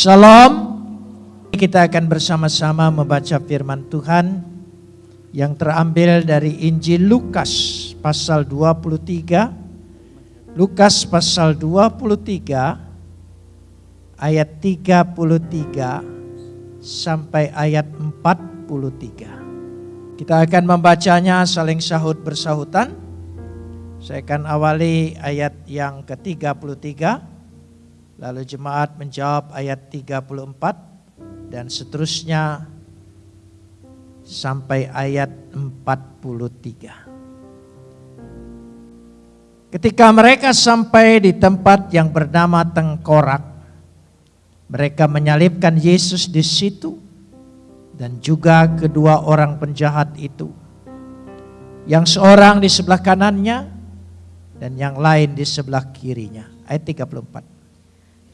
Shalom. Kita akan bersama-sama membaca firman Tuhan yang terambil dari Injil Lukas pasal 23. Lukas pasal 23 ayat 33 sampai ayat 43. Kita akan membacanya saling sahut bersahutan. Saya akan awali ayat yang ke-33 Lalu jemaat menjawab ayat 34 dan seterusnya sampai ayat 43. Ketika mereka sampai di tempat yang bernama Tengkorak, mereka menyalibkan Yesus di situ dan juga kedua orang penjahat itu. Yang seorang di sebelah kanannya dan yang lain di sebelah kirinya. Ayat 34.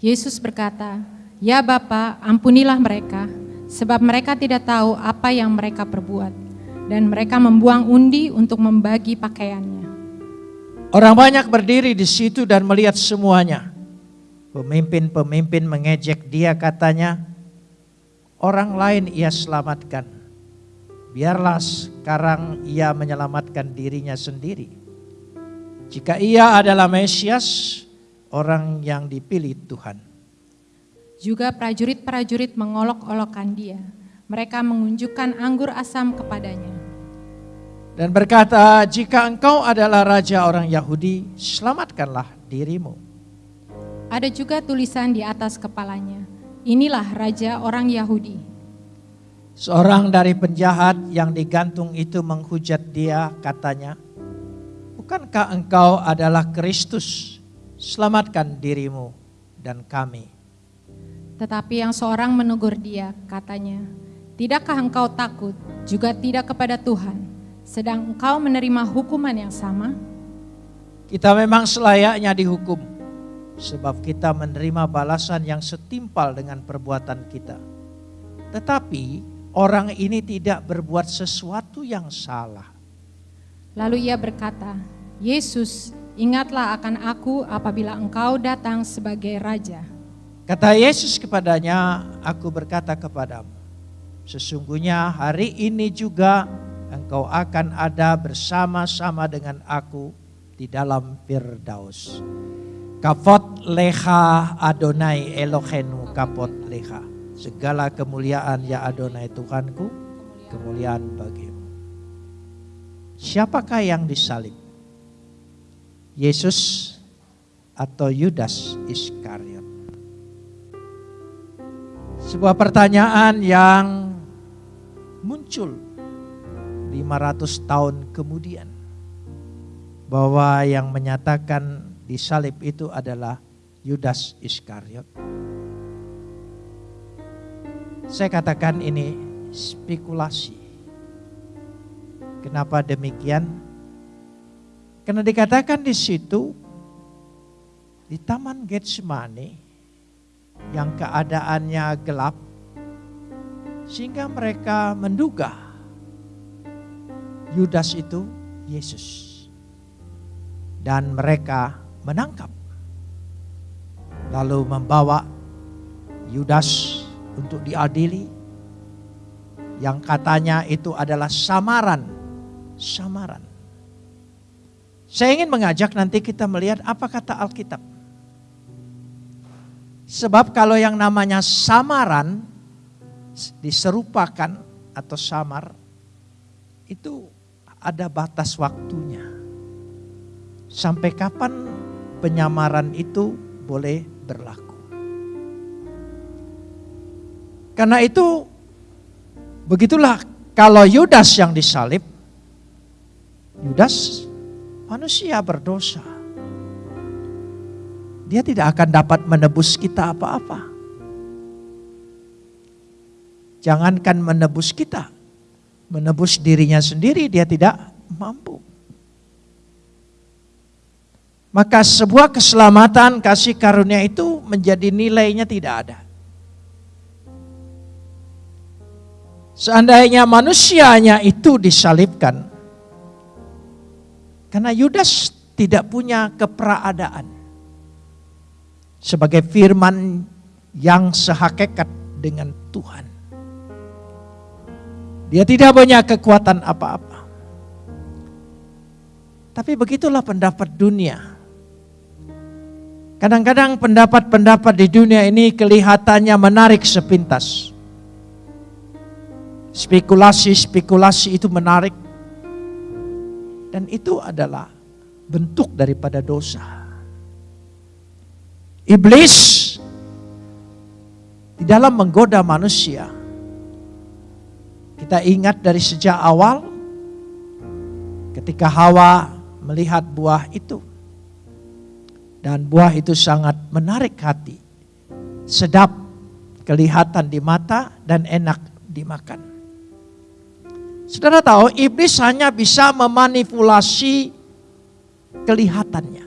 Yesus berkata, "Ya Bapa, ampunilah mereka, sebab mereka tidak tahu apa yang mereka perbuat." Dan mereka membuang undi untuk membagi pakaiannya. Orang banyak berdiri di situ dan melihat semuanya. Pemimpin-pemimpin mengejek dia katanya, orang lain ia selamatkan. Biarlah sekarang ia menyelamatkan dirinya sendiri. Jika ia adalah Mesias, orang yang dipilih Tuhan. Juga prajurit-prajurit mengolok-olokkan dia. Mereka mengunjukkan anggur asam kepadanya. Dan berkata, jika engkau adalah raja orang Yahudi, selamatkanlah dirimu. Ada juga tulisan di atas kepalanya, inilah raja orang Yahudi. Seorang dari penjahat yang digantung itu menghujat dia katanya, Bukankah engkau adalah Kristus selamatkan dirimu dan kami. Tetapi yang seorang menegur dia, katanya, Tidakkah engkau takut juga tidak kepada Tuhan, sedang engkau menerima hukuman yang sama? Kita memang selayaknya dihukum, sebab kita menerima balasan yang setimpal dengan perbuatan kita. Tetapi orang ini tidak berbuat sesuatu yang salah. Lalu ia berkata, Yesus, Ingatlah akan aku apabila engkau datang sebagai raja. Kata Yesus kepadanya, aku berkata kepadamu, sesungguhnya hari ini juga engkau akan ada bersama-sama dengan aku di dalam Firdaus. Kafot leha Adonai Elohenu kapot leha. Segala kemuliaan ya Adonai Tuhanku, kemuliaan bagimu. Siapakah yang disalib? Yesus atau Yudas Iskariot? Sebuah pertanyaan yang muncul 500 tahun kemudian bahwa yang menyatakan disalib itu adalah Yudas Iskariot. Saya katakan ini spekulasi. Kenapa demikian? Karena dikatakan di situ di Taman Getsemani yang keadaannya gelap sehingga mereka menduga Yudas itu Yesus. Dan mereka menangkap. Lalu membawa Yudas untuk diadili yang katanya itu adalah samaran. Samaran. Saya ingin mengajak nanti kita melihat apa kata Alkitab. Sebab kalau yang namanya samaran diserupakan atau samar itu ada batas waktunya. Sampai kapan penyamaran itu boleh berlaku. Karena itu begitulah kalau Yudas yang disalib, Yudas Manusia berdosa. Dia tidak akan dapat menebus kita apa-apa. Jangankan menebus kita, menebus dirinya sendiri dia tidak mampu. Maka sebuah keselamatan kasih karunia itu menjadi nilainya tidak ada. Seandainya manusianya itu disalibkan, karena Yudas tidak punya keperadaan. Sebagai firman yang sehakikat dengan Tuhan. Dia tidak punya kekuatan apa-apa. Tapi begitulah pendapat dunia. Kadang-kadang pendapat-pendapat di dunia ini kelihatannya menarik sepintas. Spekulasi-spekulasi itu menarik. Dan itu adalah bentuk daripada dosa. Iblis di dalam menggoda manusia. Kita ingat dari sejak awal ketika Hawa melihat buah itu. Dan buah itu sangat menarik hati. Sedap kelihatan di mata dan enak dimakan. Saudara tahu iblis hanya bisa memanipulasi kelihatannya.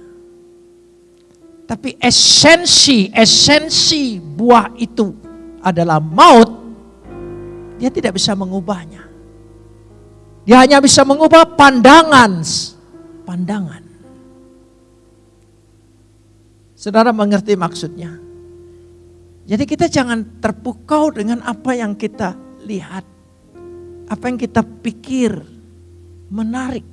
Tapi esensi, esensi buah itu adalah maut. Dia tidak bisa mengubahnya. Dia hanya bisa mengubah pandangan. Pandangan. Saudara mengerti maksudnya? Jadi kita jangan terpukau dengan apa yang kita lihat. Apa yang kita pikir menarik.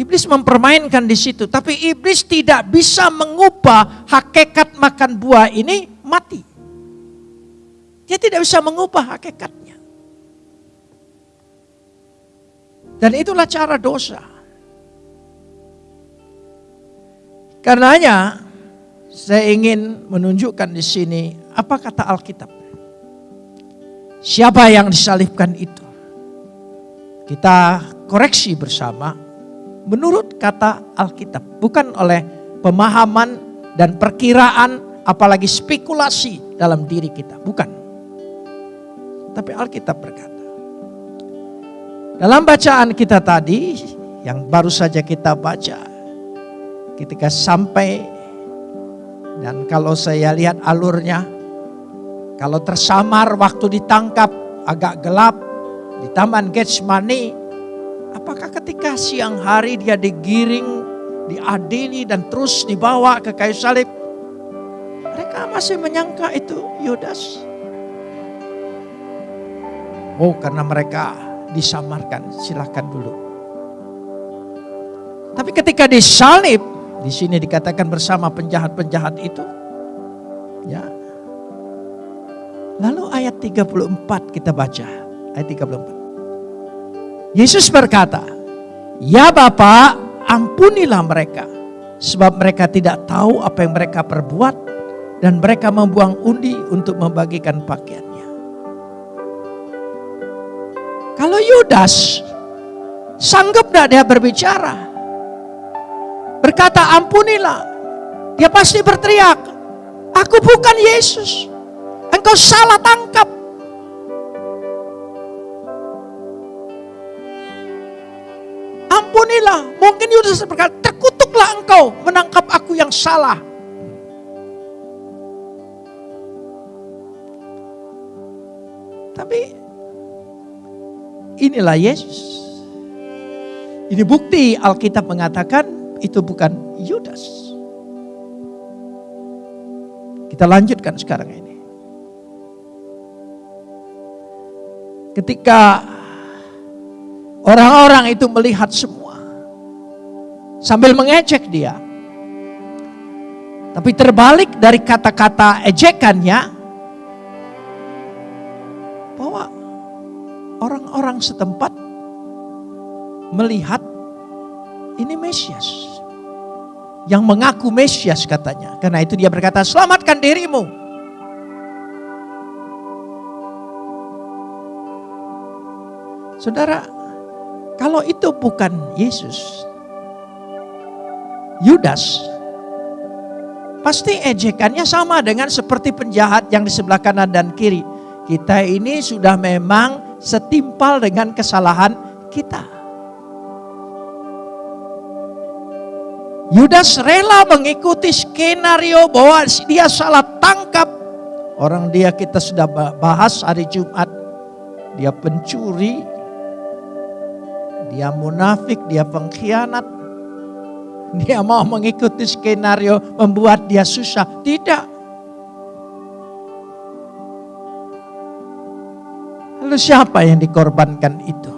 Iblis mempermainkan di situ, tapi iblis tidak bisa mengubah hakikat makan buah ini mati. Dia tidak bisa mengubah hakikatnya. Dan itulah cara dosa. Karenanya saya ingin menunjukkan di sini apa kata Alkitab. Siapa yang disalibkan itu? Kita koreksi bersama menurut kata Alkitab, bukan oleh pemahaman dan perkiraan apalagi spekulasi dalam diri kita, bukan. Tapi Alkitab berkata. Dalam bacaan kita tadi yang baru saja kita baca ketika sampai dan kalau saya lihat alurnya kalau tersamar waktu ditangkap agak gelap di Taman Getsemani Apakah ketika siang hari dia digiring, diadili dan terus dibawa ke kayu salib? Mereka masih menyangka itu Yudas. Oh karena mereka disamarkan, silahkan dulu. Tapi ketika disalib, di sini dikatakan bersama penjahat-penjahat itu. Ya. Lalu ayat 34 kita baca. Ayat 34. Yesus berkata, "Ya Bapa, ampunilah mereka, sebab mereka tidak tahu apa yang mereka perbuat dan mereka membuang undi untuk membagikan pakaiannya." Kalau Yudas sanggup tidak dia berbicara? Berkata ampunilah. Dia pasti berteriak, aku bukan Yesus. Engkau salah tangkap. ampunilah. Mungkin Yudas berkata, terkutuklah engkau menangkap aku yang salah. Tapi inilah Yesus. Ini bukti Alkitab mengatakan itu bukan Yudas. Kita lanjutkan sekarang ini. Ketika orang-orang itu melihat semua sambil mengejek dia. Tapi terbalik dari kata-kata ejekannya bahwa orang-orang setempat melihat ini Mesias. Yang mengaku Mesias katanya. Karena itu dia berkata, selamatkan dirimu. Saudara, kalau itu bukan Yesus, Yudas, pasti ejekannya sama dengan seperti penjahat yang di sebelah kanan dan kiri. Kita ini sudah memang setimpal dengan kesalahan kita. Yudas rela mengikuti skenario bahwa dia salah tangkap. Orang dia kita sudah bahas hari Jumat. Dia pencuri, dia munafik, dia pengkhianat. Dia mau mengikuti skenario membuat dia susah. Tidak. Lalu siapa yang dikorbankan itu?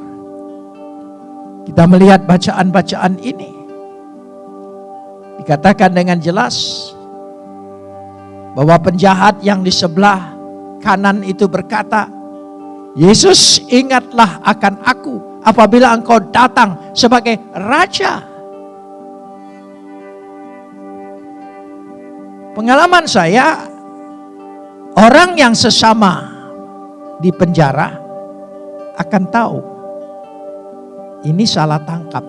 Kita melihat bacaan-bacaan ini. Dikatakan dengan jelas bahwa penjahat yang di sebelah kanan itu berkata, Yesus ingatlah akan aku apabila engkau datang sebagai raja. Pengalaman saya, orang yang sesama di penjara akan tahu ini salah tangkap.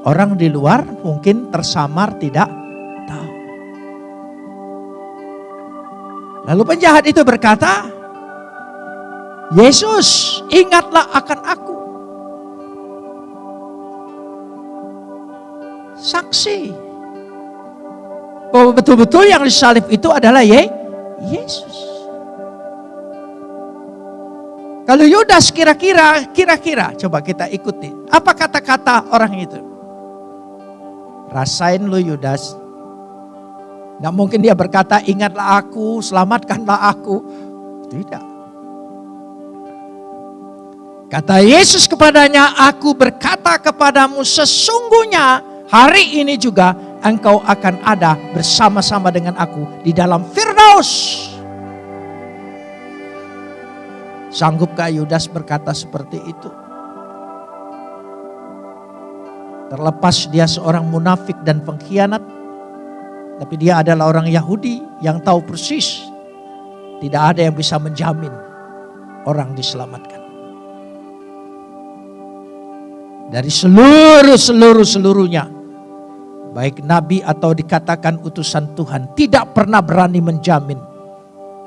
Orang di luar mungkin tersamar tidak tahu. Lalu penjahat itu berkata, Yesus ingatlah akan aku. Saksi bahwa betul-betul yang disalib itu adalah Ye, Yesus. Kalau Yudas kira-kira, kira-kira, coba kita ikuti. Apa kata-kata orang itu? Rasain lu Yudas. Tidak mungkin dia berkata, ingatlah aku, selamatkanlah aku. Tidak. Kata Yesus kepadanya, aku berkata kepadamu sesungguhnya hari ini juga engkau akan ada bersama-sama dengan aku di dalam Firdaus. Sanggupkah Yudas berkata seperti itu? Terlepas dia seorang munafik dan pengkhianat, tapi dia adalah orang Yahudi yang tahu persis tidak ada yang bisa menjamin orang diselamatkan. Dari seluruh seluruh seluruhnya baik nabi atau dikatakan utusan Tuhan, tidak pernah berani menjamin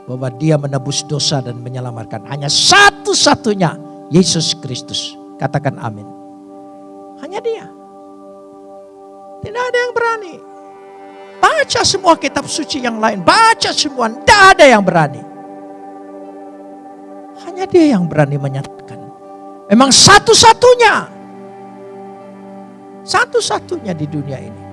bahwa dia menebus dosa dan menyelamatkan. Hanya satu-satunya Yesus Kristus. Katakan amin. Hanya dia. Tidak ada yang berani. Baca semua kitab suci yang lain. Baca semua. Tidak ada yang berani. Hanya dia yang berani menyatakan. Memang satu-satunya. Satu-satunya di dunia ini.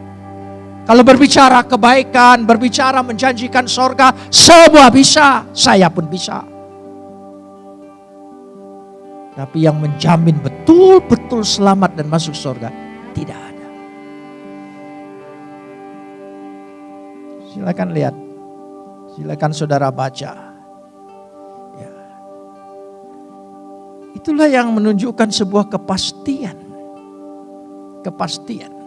Kalau berbicara kebaikan, berbicara menjanjikan sorga, semua bisa, saya pun bisa. Tapi yang menjamin betul-betul selamat dan masuk sorga, tidak ada. Silakan lihat, silakan saudara baca. Ya. Itulah yang menunjukkan sebuah kepastian. Kepastian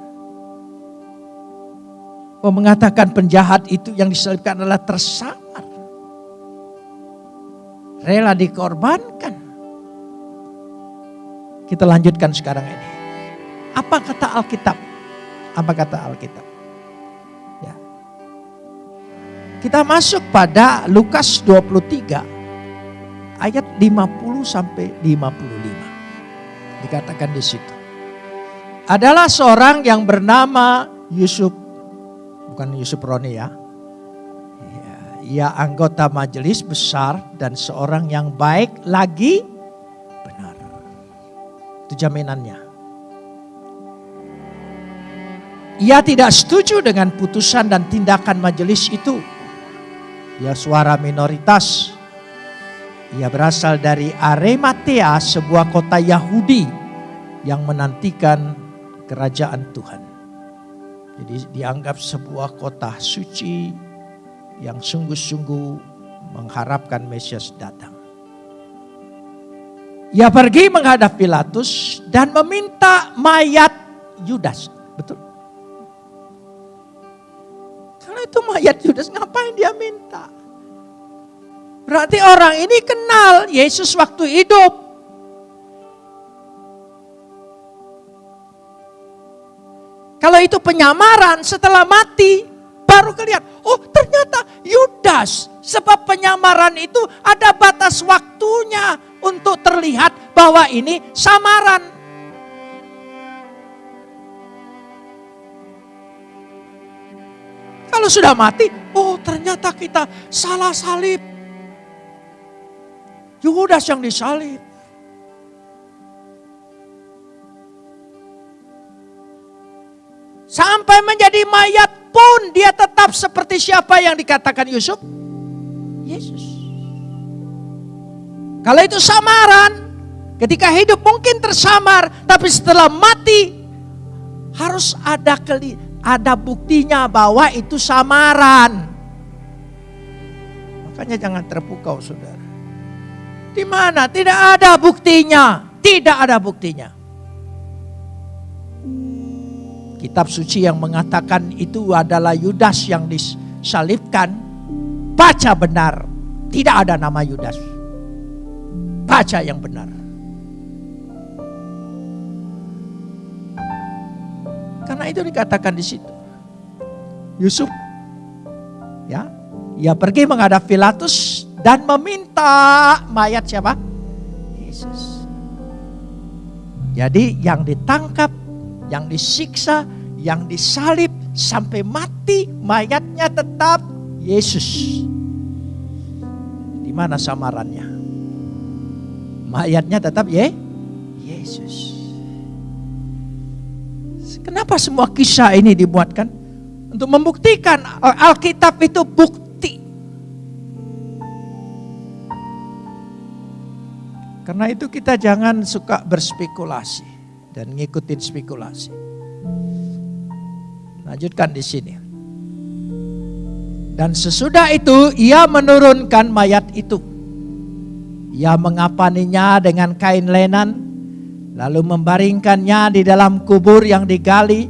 mengatakan penjahat itu yang diselipkan adalah tersamar. Rela dikorbankan. Kita lanjutkan sekarang ini. Apa kata Alkitab? Apa kata Alkitab? Ya. Kita masuk pada Lukas 23 ayat 50 sampai 55. Dikatakan di situ. Adalah seorang yang bernama Yusuf bukan Yusuf Roni ya. ya. Ia anggota majelis besar dan seorang yang baik lagi benar. Itu jaminannya. Ia tidak setuju dengan putusan dan tindakan majelis itu. Ia suara minoritas. Ia berasal dari Arematea, sebuah kota Yahudi yang menantikan kerajaan Tuhan. Jadi dianggap sebuah kota suci yang sungguh-sungguh mengharapkan Mesias datang. Ia pergi menghadap Pilatus dan meminta mayat Yudas. Betul? Karena itu mayat Yudas ngapain dia minta? Berarti orang ini kenal Yesus waktu hidup. Kalau itu penyamaran setelah mati baru kelihatan. Oh ternyata Yudas. Sebab penyamaran itu ada batas waktunya untuk terlihat bahwa ini samaran. Kalau sudah mati, oh ternyata kita salah salib. Yudas yang disalib. Sampai menjadi mayat pun dia tetap seperti siapa yang dikatakan Yusuf? Yesus. Kalau itu samaran, ketika hidup mungkin tersamar, tapi setelah mati harus ada keli ada buktinya bahwa itu samaran. Makanya jangan terpukau saudara. Di mana? Tidak ada buktinya. Tidak ada buktinya. Kitab suci yang mengatakan itu adalah Yudas yang disalibkan. Baca benar. Tidak ada nama Yudas. Baca yang benar. Karena itu dikatakan di situ. Yusuf ya, ia pergi menghadap Pilatus dan meminta mayat siapa? Yesus. Jadi yang ditangkap, yang disiksa, yang disalib sampai mati mayatnya tetap Yesus. Di mana samarannya? Mayatnya tetap ya Yesus. Kenapa semua kisah ini dibuatkan? Untuk membuktikan Alkitab itu bukti. Karena itu kita jangan suka berspekulasi dan ngikutin spekulasi. Lanjutkan di sini. Dan sesudah itu ia menurunkan mayat itu. Ia mengapaninya dengan kain lenan lalu membaringkannya di dalam kubur yang digali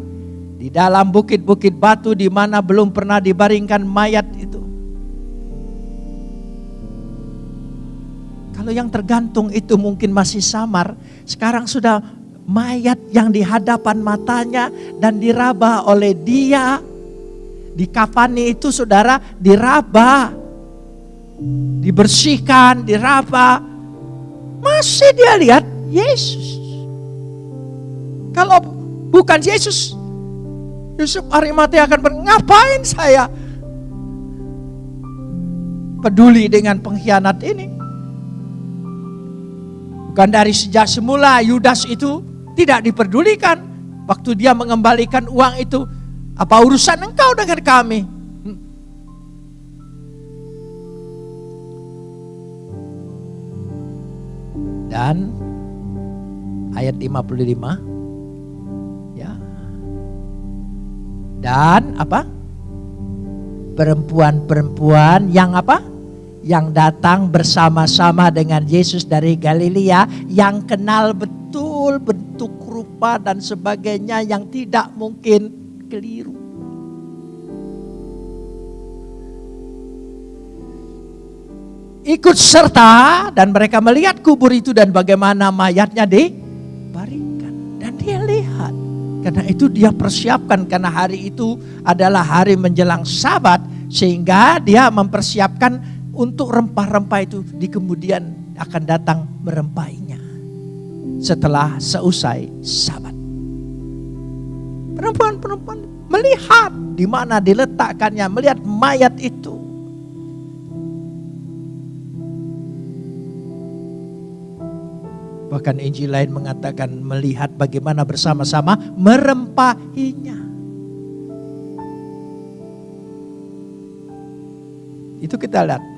di dalam bukit-bukit batu di mana belum pernah dibaringkan mayat itu. Kalau yang tergantung itu mungkin masih samar, sekarang sudah mayat yang di hadapan matanya dan diraba oleh dia. Di kafani itu saudara diraba, dibersihkan, diraba. Masih dia lihat Yesus. Kalau bukan Yesus, Yusuf Arimatea akan ngapain saya peduli dengan pengkhianat ini? Bukan dari sejak semula Yudas itu tidak diperdulikan. Waktu dia mengembalikan uang itu, apa urusan engkau dengan kami? Hmm. Dan ayat 55 dan apa? Perempuan-perempuan yang apa? Yang datang bersama-sama dengan Yesus dari Galilea yang kenal betul bentuk dan sebagainya yang tidak mungkin keliru. Ikut serta dan mereka melihat kubur itu dan bagaimana mayatnya dibaringkan. Dan dia lihat karena itu dia persiapkan karena hari itu adalah hari menjelang sabat sehingga dia mempersiapkan untuk rempah-rempah itu di kemudian akan datang merempahinya setelah seusai sabat. Perempuan-perempuan melihat di mana diletakkannya, melihat mayat itu. Bahkan Injil lain mengatakan melihat bagaimana bersama-sama merempahinya. Itu kita lihat.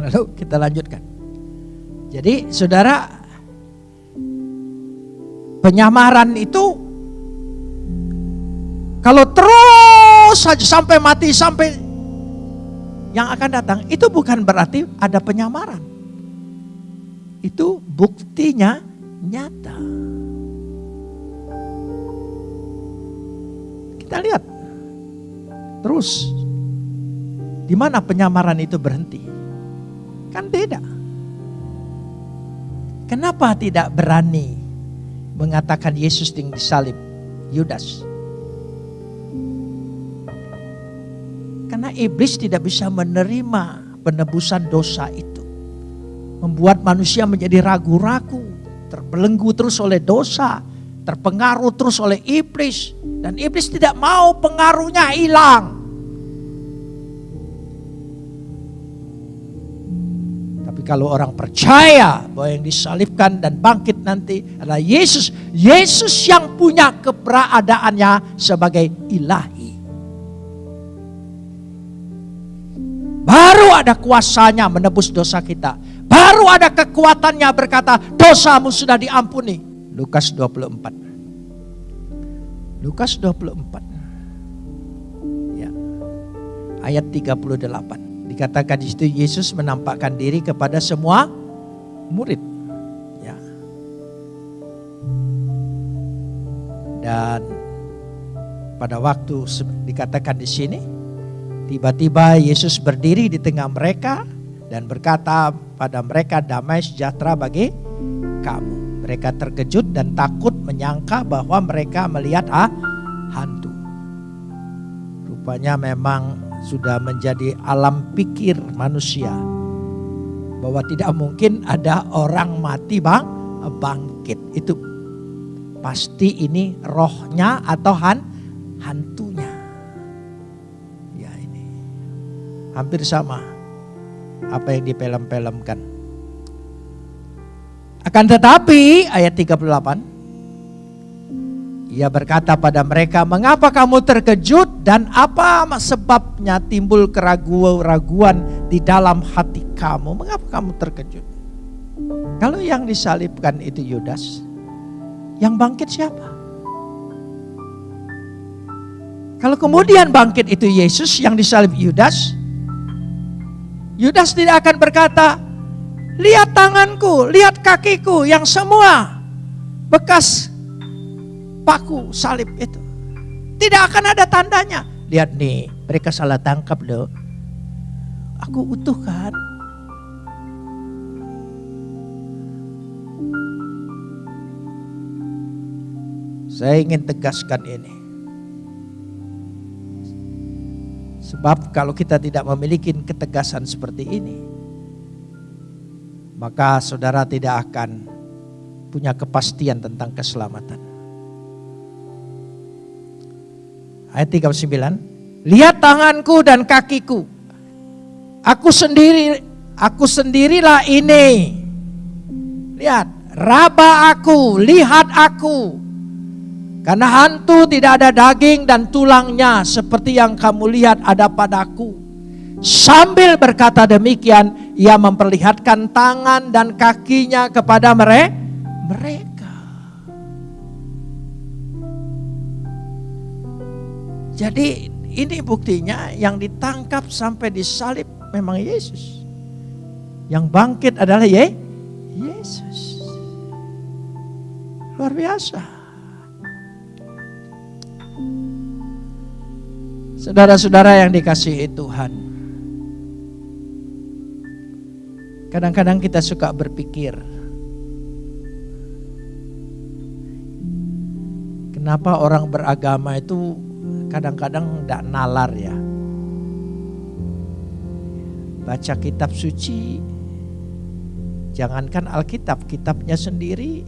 Lalu kita lanjutkan. Jadi saudara penyamaran itu kalau terus saja sampai mati sampai yang akan datang itu bukan berarti ada penyamaran. Itu buktinya nyata. Kita lihat terus di mana penyamaran itu berhenti? Kan beda. Kenapa tidak berani mengatakan Yesus yang disalib? Yudas. Karena iblis tidak bisa menerima penebusan dosa itu. Membuat manusia menjadi ragu-ragu, terbelenggu terus oleh dosa, terpengaruh terus oleh iblis. Dan iblis tidak mau pengaruhnya hilang. Kalau orang percaya bahwa yang disalibkan dan bangkit nanti adalah Yesus. Yesus yang punya keberadaannya sebagai ilahi. ada kuasanya menebus dosa kita. Baru ada kekuatannya berkata, dosamu sudah diampuni. Lukas 24. Lukas 24. Ya. Ayat 38. Dikatakan di situ Yesus menampakkan diri kepada semua murid. Ya. Dan pada waktu dikatakan di sini, tiba-tiba Yesus berdiri di tengah mereka dan berkata pada mereka damai sejahtera bagi kamu. Mereka terkejut dan takut menyangka bahwa mereka melihat ah, hantu. Rupanya memang sudah menjadi alam pikir manusia. Bahwa tidak mungkin ada orang mati bang bangkit. Itu pasti ini rohnya atau han hantunya. Ya ini hampir sama apa yang dipelem-pelemkan. Akan tetapi ayat 38 ia berkata pada mereka, "Mengapa kamu terkejut dan apa sebabnya timbul keraguan-raguan di dalam hati kamu? Mengapa kamu terkejut?" Kalau yang disalibkan itu Yudas, yang bangkit siapa? Kalau kemudian bangkit itu Yesus, yang disalib Yudas, Yudas tidak akan berkata, lihat tanganku, lihat kakiku yang semua bekas paku salib itu. Tidak akan ada tandanya. Lihat nih, mereka salah tangkap loh. Aku utuh kan. Saya ingin tegaskan ini. Sebab kalau kita tidak memiliki ketegasan seperti ini, maka saudara tidak akan punya kepastian tentang keselamatan. Ayat 39, lihat tanganku dan kakiku. Aku sendiri, aku sendirilah ini. Lihat, raba aku, lihat aku. Karena hantu tidak ada daging dan tulangnya seperti yang kamu lihat ada padaku. Sambil berkata demikian, ia memperlihatkan tangan dan kakinya kepada mereka. Jadi ini buktinya yang ditangkap sampai disalib memang Yesus. Yang bangkit adalah Ye Yesus. Luar biasa. Saudara-saudara yang dikasihi Tuhan. Kadang-kadang kita suka berpikir, kenapa orang beragama itu kadang-kadang tidak nalar ya. Baca kitab suci, jangankan Alkitab, kitabnya sendiri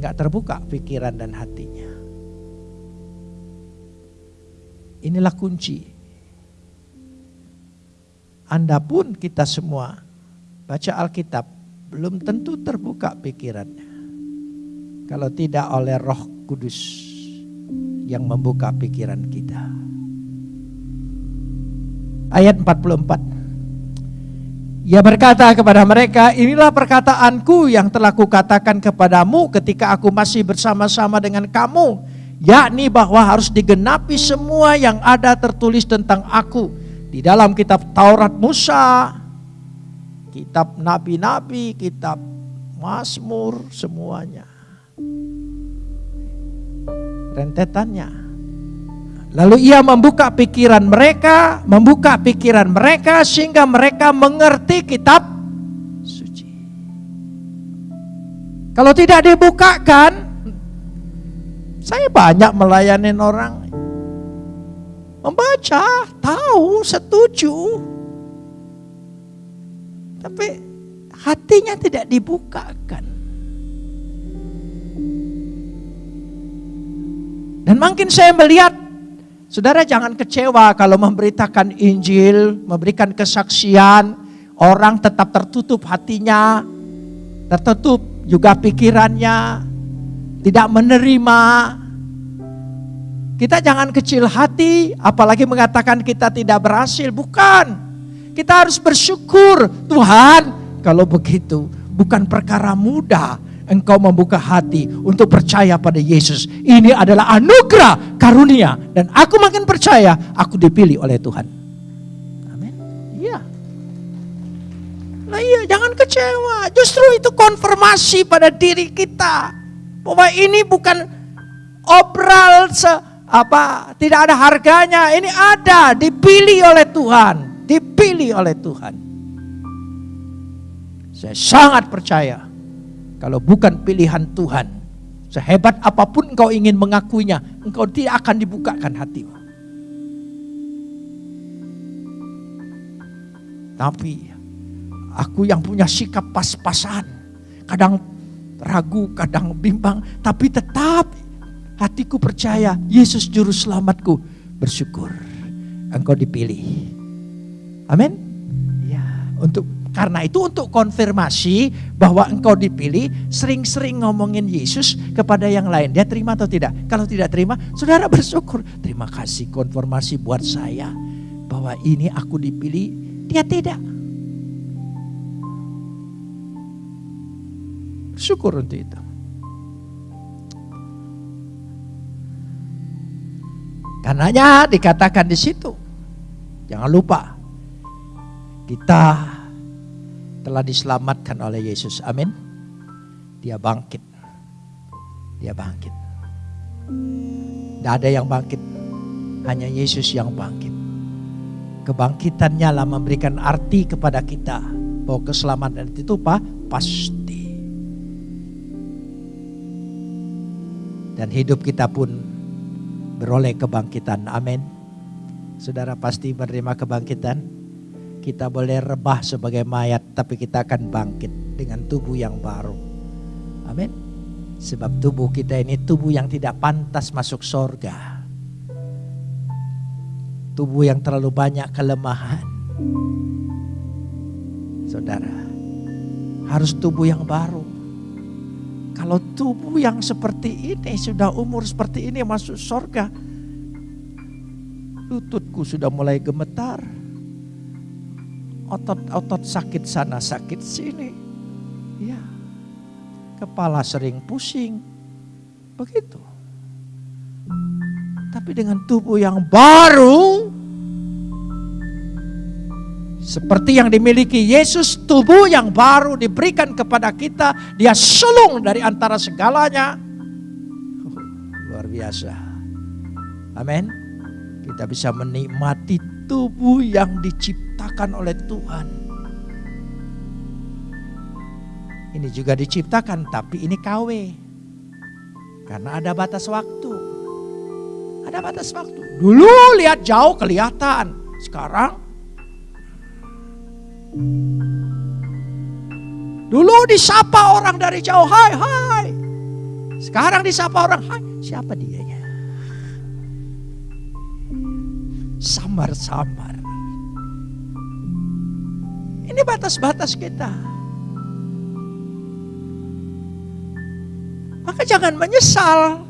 nggak terbuka pikiran dan hatinya. Inilah kunci. Anda pun kita semua baca Alkitab belum tentu terbuka pikirannya. Kalau tidak oleh roh kudus yang membuka pikiran kita. Ayat 44. Ia berkata kepada mereka, inilah perkataanku yang telah kukatakan kepadamu ketika aku masih bersama-sama dengan kamu yakni bahwa harus digenapi semua yang ada tertulis tentang aku di dalam kitab Taurat Musa, kitab nabi-nabi, kitab Mazmur semuanya. Rentetannya. Lalu ia membuka pikiran mereka, membuka pikiran mereka sehingga mereka mengerti kitab suci. Kalau tidak dibukakan, saya banyak melayani orang. Membaca, tahu, setuju. Tapi hatinya tidak dibukakan. Dan makin saya melihat, saudara jangan kecewa kalau memberitakan Injil, memberikan kesaksian, orang tetap tertutup hatinya, tertutup juga pikirannya, tidak menerima. Kita jangan kecil hati, apalagi mengatakan kita tidak berhasil. Bukan. Kita harus bersyukur, Tuhan, kalau begitu bukan perkara mudah engkau membuka hati untuk percaya pada Yesus. Ini adalah anugerah karunia dan aku makin percaya aku dipilih oleh Tuhan. Amin. Iya. Nah iya, jangan kecewa. Justru itu konfirmasi pada diri kita bahwa ini bukan obral se apa tidak ada harganya. Ini ada, dipilih oleh Tuhan, dipilih oleh Tuhan. Saya sangat percaya kalau bukan pilihan Tuhan, sehebat apa pun engkau ingin mengakuinya, engkau tidak akan dibukakan hatimu. Tapi aku yang punya sikap pas-pasan, kadang ragu, kadang bimbang, tapi tetap hatiku percaya Yesus juru selamatku. Bersyukur engkau dipilih. Amin. Ya, untuk karena itu untuk konfirmasi bahwa engkau dipilih, sering-sering ngomongin Yesus kepada yang lain. Dia terima atau tidak? Kalau tidak terima, saudara bersyukur. Terima kasih konfirmasi buat saya bahwa ini aku dipilih, dia tidak. Syukur untuk itu. Karenanya dikatakan di situ. Jangan lupa. Kita telah diselamatkan oleh Yesus. Amin. Dia bangkit. Dia bangkit. Tidak ada yang bangkit. Hanya Yesus yang bangkit. Kebangkitannya lah memberikan arti kepada kita. Bahwa keselamatan itu apa? Pasti. Dan hidup kita pun beroleh kebangkitan. Amin. Saudara pasti menerima kebangkitan. Kita boleh rebah sebagai mayat, tapi kita akan bangkit dengan tubuh yang baru. Amin. Sebab tubuh kita ini tubuh yang tidak pantas masuk sorga. Tubuh yang terlalu banyak kelemahan. Saudara, harus tubuh yang baru. Kalau tubuh yang seperti ini sudah umur seperti ini masuk surga. Lututku sudah mulai gemetar. Otot-otot sakit sana sakit sini. Ya. Kepala sering pusing. Begitu. Tapi dengan tubuh yang baru seperti yang dimiliki Yesus, tubuh yang baru diberikan kepada kita, dia sulung dari antara segalanya. luar biasa. Amin. Kita bisa menikmati tubuh yang diciptakan oleh Tuhan. Ini juga diciptakan, tapi ini KW. Karena ada batas waktu. Ada batas waktu. Dulu lihat jauh kelihatan. Sekarang Dulu disapa orang dari jauh, hai hai. Sekarang disapa orang, hai siapa dia ya? Samar-samar. Ini batas-batas kita. Maka jangan menyesal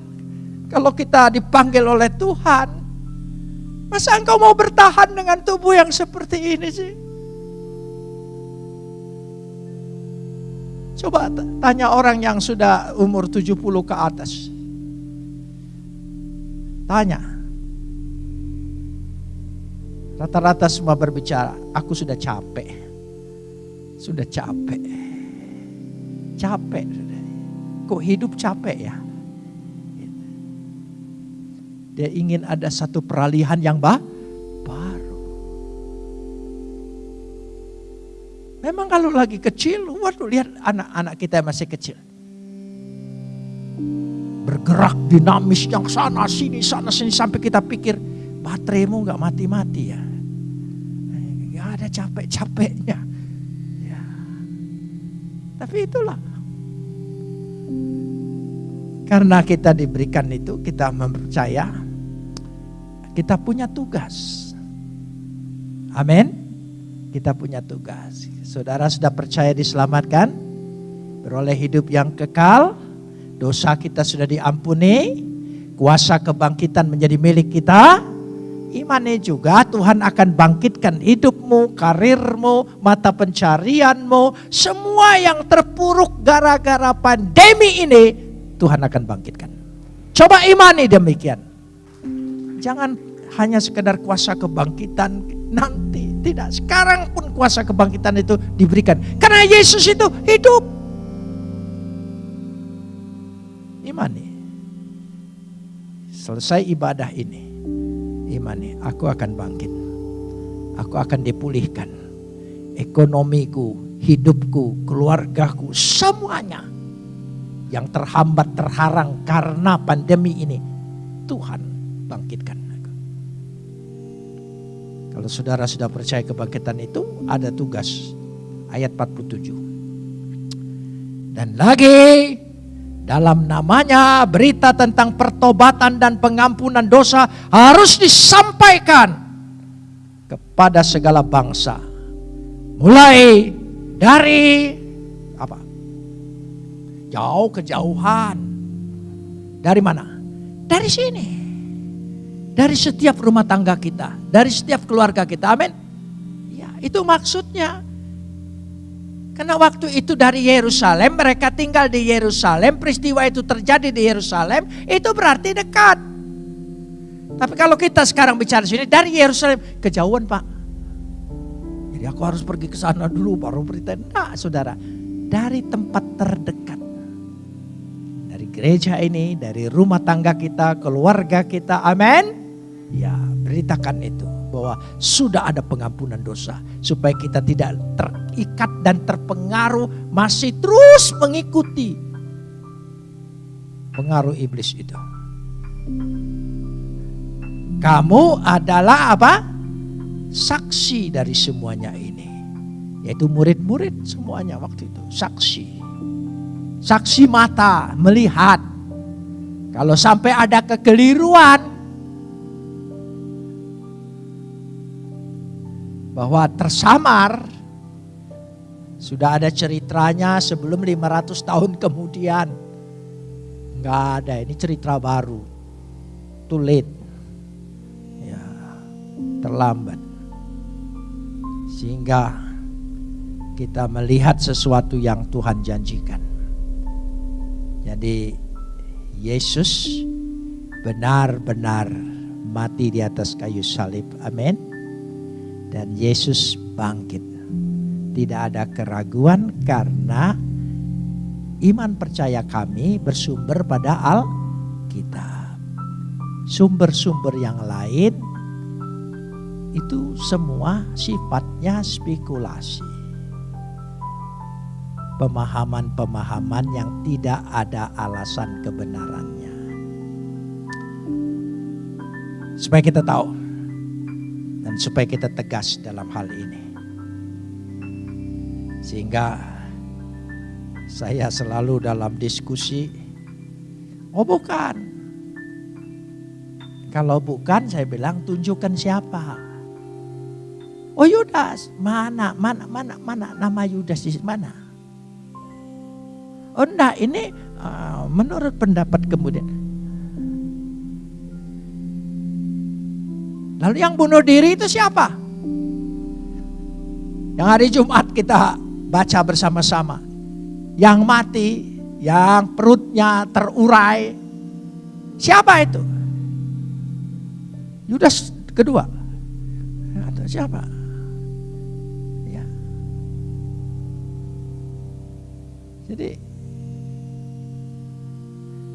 kalau kita dipanggil oleh Tuhan. Masa engkau mau bertahan dengan tubuh yang seperti ini sih? Coba tanya orang yang sudah umur 70 ke atas. Tanya. Rata-rata semua berbicara, aku sudah capek. Sudah capek. Capek. Kok hidup capek ya? Dia ingin ada satu peralihan yang bah, Memang kalau lagi kecil, waduh lihat anak-anak kita masih kecil. Bergerak dinamis yang sana sini sana sini sampai kita pikir bateraimu nggak mati-mati ya. Nggak ada capek-capeknya. Ya. Tapi itulah. Karena kita diberikan itu, kita mempercaya kita punya tugas. Amin. Kita punya tugas. Saudara sudah percaya diselamatkan, beroleh hidup yang kekal, dosa kita sudah diampuni, kuasa kebangkitan menjadi milik kita. Imani juga Tuhan akan bangkitkan hidupmu, karirmu, mata pencarianmu, semua yang terpuruk gara-gara pandemi ini Tuhan akan bangkitkan. Coba imani demikian. Jangan hanya sekedar kuasa kebangkitan nanti, tidak. Sekarang pun kuasa kebangkitan itu diberikan. Karena Yesus itu hidup. Imani. Selesai ibadah ini, imani, aku akan bangkit. Aku akan dipulihkan. Ekonomiku, hidupku, keluargaku, semuanya yang terhambat, terharang karena pandemi ini. Tuhan bangkitkan. Kalau saudara sudah percaya kebangkitan itu, ada tugas. Ayat 47. Dan lagi dalam namanya berita tentang pertobatan dan pengampunan dosa harus disampaikan kepada segala bangsa. Mulai dari apa? Jauh kejauhan. Dari mana? Dari sini. Dari setiap rumah tangga kita, dari setiap keluarga kita. Amin. Ya, itu maksudnya. Karena waktu itu dari Yerusalem, mereka tinggal di Yerusalem, peristiwa itu terjadi di Yerusalem, itu berarti dekat. Tapi kalau kita sekarang bicara sini dari Yerusalem, kejauhan Pak. Jadi aku harus pergi ke sana dulu baru berita. Nah saudara, dari tempat terdekat. Dari gereja ini, dari rumah tangga kita, keluarga kita, amin. Ya beritakan itu bahwa sudah ada pengampunan dosa. Supaya kita tidak terikat dan terpengaruh masih terus mengikuti pengaruh iblis itu. Kamu adalah apa? Saksi dari semuanya ini. Yaitu murid-murid semuanya waktu itu. Saksi. Saksi mata melihat. Kalau sampai ada kekeliruan, bahwa tersamar sudah ada ceritanya sebelum 500 tahun kemudian. Enggak ada, ini cerita baru. Late. Ya, terlambat. Sehingga kita melihat sesuatu yang Tuhan janjikan. Jadi Yesus benar-benar mati di atas kayu salib. Amin dan Yesus bangkit. Tidak ada keraguan karena iman percaya kami bersumber pada Alkitab. Sumber-sumber yang lain itu semua sifatnya spekulasi. Pemahaman-pemahaman yang tidak ada alasan kebenarannya. Supaya kita tahu dan supaya kita tegas dalam hal ini. Sehingga saya selalu dalam diskusi, oh bukan. Kalau bukan saya bilang tunjukkan siapa. Oh Yudas, mana, mana, mana, mana nama Yudas di mana? Oh enggak, ini uh, menurut pendapat kemudian Lalu yang bunuh diri itu siapa? Yang hari Jumat kita baca bersama-sama. Yang mati, yang perutnya terurai. Siapa itu? Yudas kedua. Atau siapa? Ya. Jadi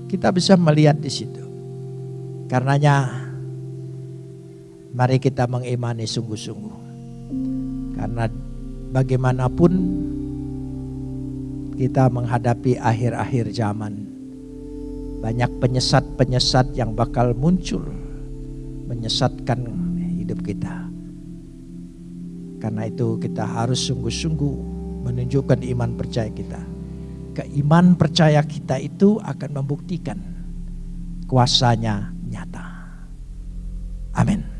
kita bisa melihat di situ. Karenanya Mari kita mengimani sungguh-sungguh. Karena bagaimanapun kita menghadapi akhir-akhir zaman. Banyak penyesat-penyesat yang bakal muncul menyesatkan hidup kita. Karena itu kita harus sungguh-sungguh menunjukkan iman percaya kita. Keiman percaya kita itu akan membuktikan kuasanya nyata. Amin.